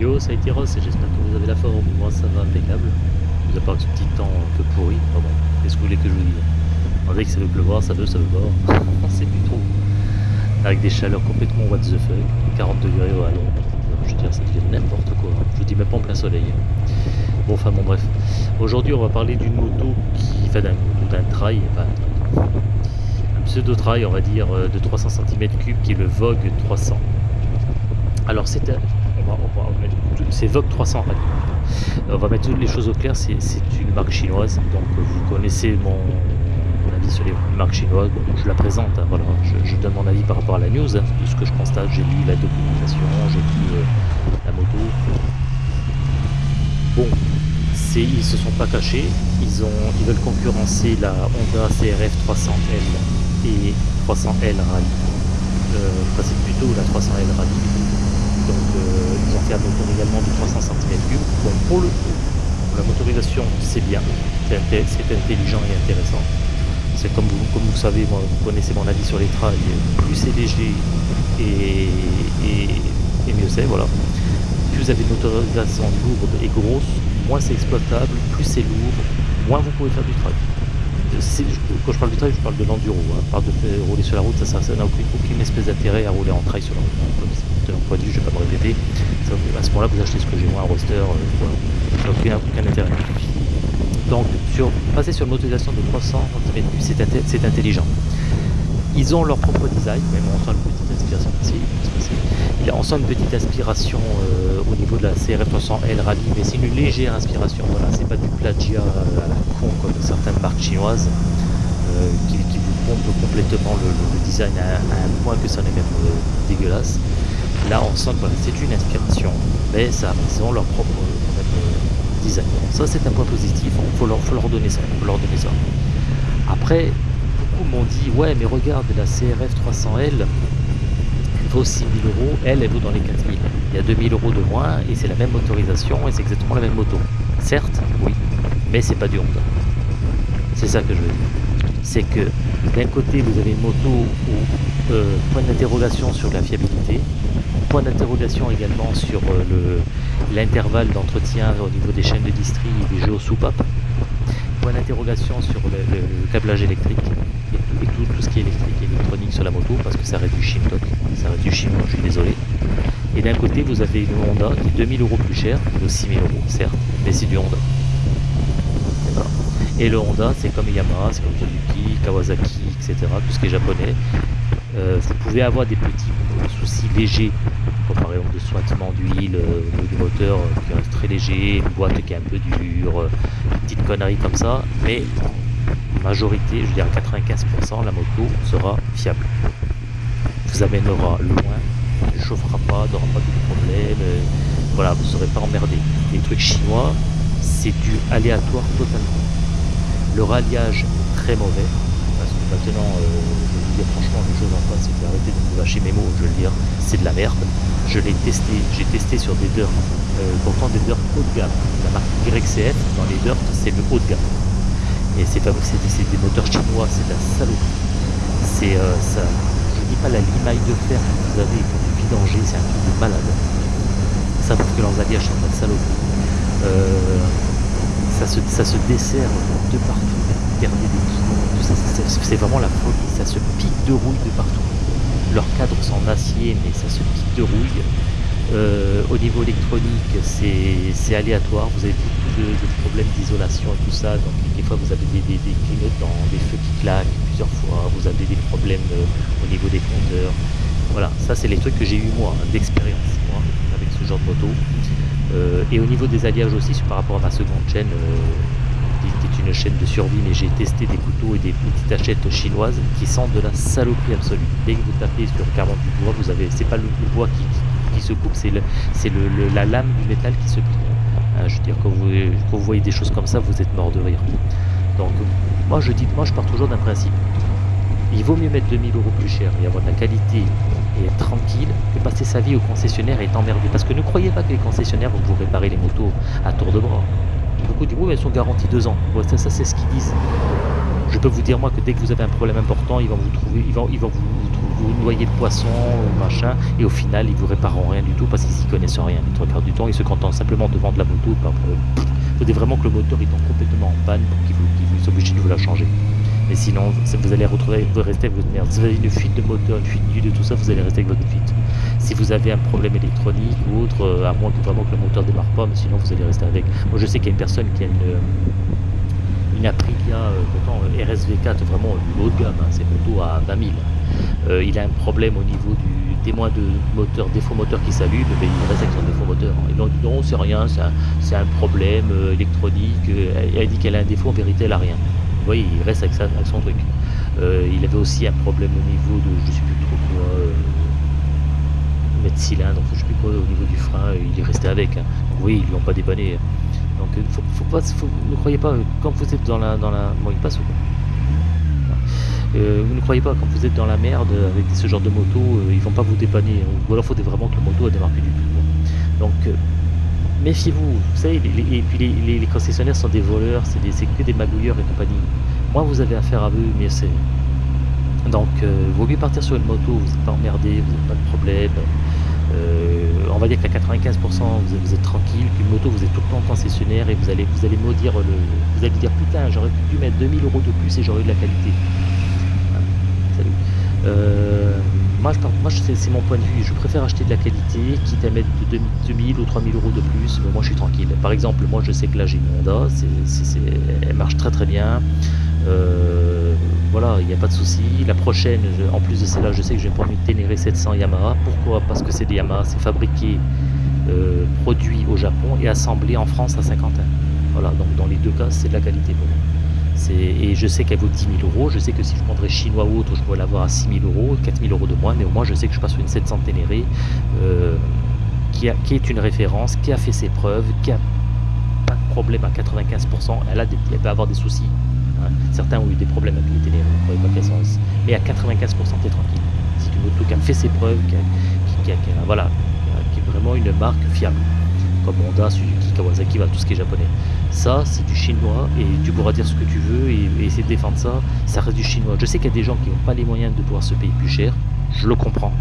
Yo, ça a été Ross et j'espère que vous avez la forme. Moi, ça va impeccable. Vous à part ce petit temps un peu pourri? Enfin bon, qu'est-ce que vous voulez que je vous dise? On dirait que ça veut pleuvoir, ça veut, ça veut pas. Sait plus trop. Avec des chaleurs complètement what the fuck. 40 degrés, ouais, non. Je veux dire, ça devient n'importe quoi. Je vous dis même pas en plein soleil. Bon, enfin bon, bref. Aujourd'hui, on va parler d'une moto qui. Enfin, d'un d'un trail. Enfin, un pseudo-trail, on va dire, euh, de 300 cm3 qui est le Vogue 300. Alors, c'est un c'est Vogue 300 On va mettre toutes les choses au clair, c'est une marque chinoise, donc vous connaissez mon, avis sur les marques chinoises, je la présente, hein, voilà, je, donne mon avis par rapport à la news, hein, de ce que je constate, j'ai lu la documentation, j'ai lu euh, la moto. Bon, ils se sont pas cachés, ils, ont, ils veulent concurrencer la Honda CRF 300L et 300L Rally. Euh, c'est plutôt la 300L Rally donc ils ont fait un moteur également de 300 cm3. Bon, pour le coup, la motorisation c'est bien, c'est intelligent et intéressant. C'est comme vous, savez, vous connaissez mon avis sur les trails, plus c'est léger et, mieux c'est, voilà. Plus vous avez une motorisation lourde et grosse, moins c'est exploitable, plus c'est lourd, moins vous pouvez faire du trail. Quand je parle du trail, je parle de l'enduro. Hein. Parle de rouler sur la route, ça n'a aucune, aucune, espèce d'intérêt à rouler en trail sur la route de vue, je vais pas me répéter. à ce moment-là, vous achetez ce que j'ai moi, un roster, euh, voilà. aucun, intérêt. Donc, sur, passer sur une motorisation de 300 cm, c'est intelligent. Ils ont leur propre design, même on sent une petite inspiration ici. On sent une petite inspiration euh, au niveau de la CRF 300L Rally, mais c'est une légère inspiration. Voilà, c'est pas du plagiat à la con comme certaines marques chinoises euh, qui, vous pompent complètement le, design à, un point que ça n'est même dégueulasse. Là, on sent que c'est une inspiration, mais ça, ont leur propre euh, design. Ça, c'est un point positif. Il faut leur, faut leur donner ça. Leur donner ça. Après, beaucoup m'ont dit ouais, mais regarde, la CRF 300L elle vaut 6000 euros. Elle, elle vaut dans les 4000. Il y a 2000 euros de moins et c'est la même motorisation et c'est exactement la même moto. Certes, oui, mais c'est pas du Honda. C'est ça que je veux dire. C'est que d'un côté, vous avez une moto où euh, point d'interrogation sur la fiabilité, point d'interrogation également sur euh, l'intervalle d'entretien au niveau des chaînes de distri et des soupapes. Point d'interrogation sur le, câblage électrique et, tout, ce qui est électrique et électronique sur la moto parce que ça réduit Shintok, ça réduit chinois, je suis désolé. Et d'un côté, vous avez une Honda qui est 2000 euros plus cher, qui vaut 6000 euros, certes, mais c'est du Honda. Et le Honda, c'est comme Yamaha, c'est comme Suzuki, Kawasaki, etc., tout ce qui est japonais. Euh, vous pouvez avoir des petits soucis légers, exemple de sointement d'huile euh, du moteur euh, qui reste très léger, une boîte qui est un peu dure, une petite connerie comme ça, mais majorité, je dirais 95%, la moto sera fiable. Vous amènera loin, ne chauffera pas, n'aura pas de problème, voilà, vous ne serez pas emmerdé. Les trucs chinois, c'est du aléatoire totalement. Le ralliage est très mauvais, parce que maintenant, franchement les choses en face, c'est arrêter de me vacher mes mots, je veux dire, c'est de la merde. Je l'ai testé, j'ai testé sur des dirt, euh, pourtant des dirt haut de gamme. La marque YCF dans les dirt, c'est le haut de gamme. Et c'est pas c'est des moteurs chinois, c'est de la saloperie. C'est euh, ça, je dis pas la limaille de fer que vous avez pour du vidanger, c'est un truc de malade. Ça parce que leurs alliages sont pas de saloperie. Euh, ça, se, ça se dessert de partout, perdez des c'est vraiment la folie, ça se pique de rouille de partout. Leurs cadres sont en acier, mais ça se pique de rouille. Euh, au niveau électronique, c'est aléatoire, vous avez beaucoup de, problèmes d'isolation et tout ça, donc des fois vous avez des, des, des clignotants, des feux qui claquent plusieurs fois, vous avez des problèmes euh, au niveau des compteurs. Voilà, ça c'est les trucs que j'ai eu moi, d'expérience, moi, avec ce genre de moto. Euh, et au niveau des alliages aussi, par rapport à ma seconde chaîne, est une chaîne de survie, mais j'ai testé des couteaux et des petites hachettes chinoises qui sentent de la saloperie absolue. Dès que vous tapez sur le carreau du bois, vous avez, c'est pas le, bois qui, se coupe, c'est le, la lame du métal qui se plie. Hein, je veux dire, quand vous, quand vous voyez des choses comme ça, vous êtes mort de rire. Donc, moi je dis, moi je pars toujours d'un principe. Il vaut mieux mettre 2000 euros plus cher et avoir de la qualité et être tranquille que passer sa vie au concessionnaire et être emmerdé. Parce que ne croyez pas que les concessionnaires vont vous réparer les motos à tour de bras. Beaucoup disent oui elles sont garanties deux ans. ça, c'est ce qu'ils disent. Je peux vous dire moi que dès que vous avez un problème important, ils vont vous trouver, ils vont, ils vont vous, vous noyez le poisson, machin, et au final, ils vous répareront rien du tout parce qu'ils y connaissent rien. Les trois du temps, ils se contentent simplement de vendre la moto. Il faudrait vraiment que le moteur il tombe complètement en panne pour qu'ils vous, soient obligés de vous la changer. Mais sinon, vous allez retrouver, vous restez avec votre merde. Si vous avez une fuite de moteur, une fuite d'huile, tout ça, vous allez rester avec votre fuite. Si vous avez un problème électronique ou autre, euh, à moins que vraiment que le moteur démarre pas, mais sinon vous allez rester avec. Moi, je sais qu'il y a une personne qui a une une Aprilia, euh, pourtant euh, RSV4, vraiment haut de gamme, hein, c'est plutôt à 20 000. Euh, il a un problème au niveau du témoin de moteur, défaut moteur qui s'allume, mais il reste avec son défaut moteur. Ils ont dit non, c'est rien, c'est un, problème électronique. Elle, a dit qu'elle a un défaut, en vérité, elle a rien. Vous voyez, il reste avec, son truc. il avait aussi un problème au niveau de, je sais plus trop quoi, mettre cylindre, je sais plus quoi, au niveau du frein, il est resté avec. Hein. Donc, oui, ils lui ont pas dépanné. Donc euh, ne croyez pas, euh, quand vous êtes dans la... Dans la bon, il passe euh, vous ne croyez pas, quand vous êtes dans la merde avec ce genre de moto, ils vont pas vous dépanner. Hein. Ou alors il faut vraiment que le moto ne démarre du tout. Donc méfiez-vous, vous savez, et puis les, concessionnaires sont des voleurs, c'est que des magouilleurs et compagnie. Moi vous avez affaire à eux, mais c'est... Donc vaut mieux partir sur une moto, vous n'êtes pas emmerdé, vous n'avez pas de problème. Euh, on va dire qu'à 95% vous, êtes tranquille, qu'une moto vous êtes tout le temps concessionnaire et vous allez vous allez maudire le. Vous allez dire putain j'aurais pu mettre 2000 euros de plus et j'aurais eu de la qualité. Salut. Euh, moi, c'est mon point de vue, je préfère acheter de la qualité, quitte à mettre 2000 ou 3000 euros de plus, mais moi je suis tranquille. Par exemple, moi je sais que là j'ai une Honda, elle marche très très bien. Euh, voilà, il n'y a pas de souci. La prochaine, en plus de celle-là, je sais que je vais prendre une Ténéré 700 Yamaha. Pourquoi? Parce que c'est des Yamaha, c'est fabriqué, euh, produit au Japon et assemblé en France à Saint-Quentin. Voilà, donc dans les deux cas, c'est de la qualité pour. Et je sais qu'elle vaut 10 000 euros. Je sais que si je prendrais chinois ou autre, je pourrais l'avoir à 6 000 euros, 4 000 euros de moins. Mais au moins, je sais que je passe sur une 700 Ténéré euh, qui, est une référence, qui a fait ses preuves, qui a pas de problème à 95%. Elle, a elle peut avoir des soucis Certains ont eu des problèmes avec les télé, mais à 95% t'es tranquille. C'est une moto qui a fait ses preuves, qui, voilà, qui est vraiment une marque fiable. Comme Honda, Suzuki, Kawasaki, tout ce qui est japonais. Ça, c'est du chinois et tu pourras dire ce que tu veux et, essayer de défendre ça. Ça reste du chinois. Je sais qu'il y a des gens qui n'ont pas les moyens de pouvoir se payer plus cher. Je le comprends.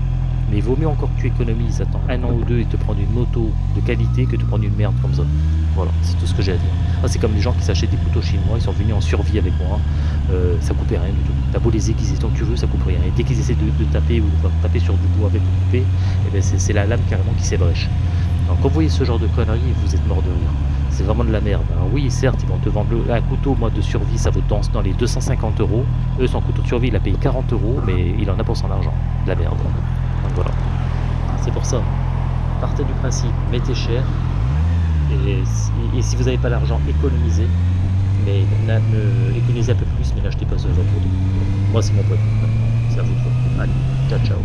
Mais il vaut mieux encore que tu économises, attends un an ou deux et te prendre une moto de qualité que de prendre une merde comme ça. Voilà, c'est tout ce que j'ai à dire. Ah, c'est comme les gens qui s'achètent des couteaux moi, ils sont venus en survie avec moi, euh, ça coupait rien du tout. T'as beau les aiguiser tant que tu veux, ça coupe rien. Et dès qu'ils essaient de, taper ou de taper sur du bois avec le coupé, eh ben c'est la lame carrément qui s'ébrèche. Quand vous voyez ce genre de conneries, vous êtes mort de rire. C'est vraiment de la merde. Alors oui, certes, ils vont te vendre un couteau moi, de survie, ça vaut dans les 250 euros. Eux, son couteau de survie, il a payé 40 euros, mais il en a pour son argent. La merde. Voilà. C'est pour ça. Partez du principe, mettez cher. Et, si vous n'avez pas l'argent, économisez. Mais économisez un peu plus, mais n'achetez pas ce genre de produit. Moi, c'est mon point. C'est à vous. Allez, ciao, ciao.